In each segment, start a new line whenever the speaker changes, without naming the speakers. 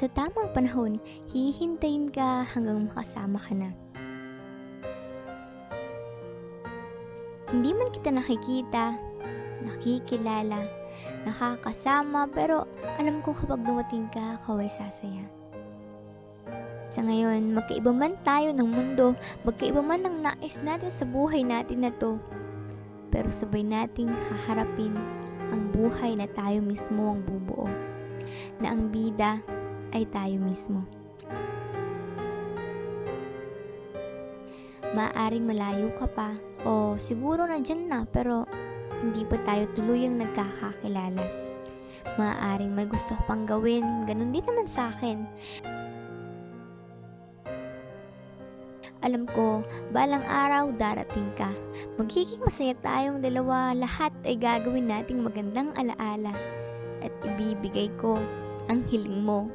sa tamang panahon, hihintayin ka hanggang makasama ka na. Hindi man kita nakikita, nakikilala, nakakasama, pero alam ko kapag dumating ka, ako ay sasaya. Sa ngayon, magkaiba man tayo ng mundo, magkaiba man ang nais natin sa buhay natin na to, pero sabay nating haharapin ang buhay na tayo mismo ang bubuo, na ang bida ay tayo mismo. Maaring malayo ka pa, o siguro nandyan na pero hindi pa tayo tuluyang nagkakakilala. Maaaring may gusto pang gawin, ganun din naman sa akin. Alam ko, balang araw darating ka. Magiging masaya tayong dalawa, lahat ay gagawin nating magandang alaala. At ibibigay ko ang hiling mo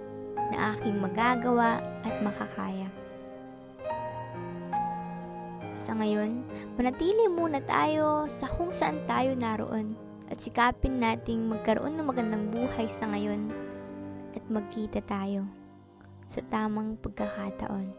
na aking magagawa at makakaya. Sa ngayon, manatili muna tayo sa kung saan tayo naroon at sikapin nating magkaroon ng magandang buhay sa ngayon at magkita tayo sa tamang pagkakataon.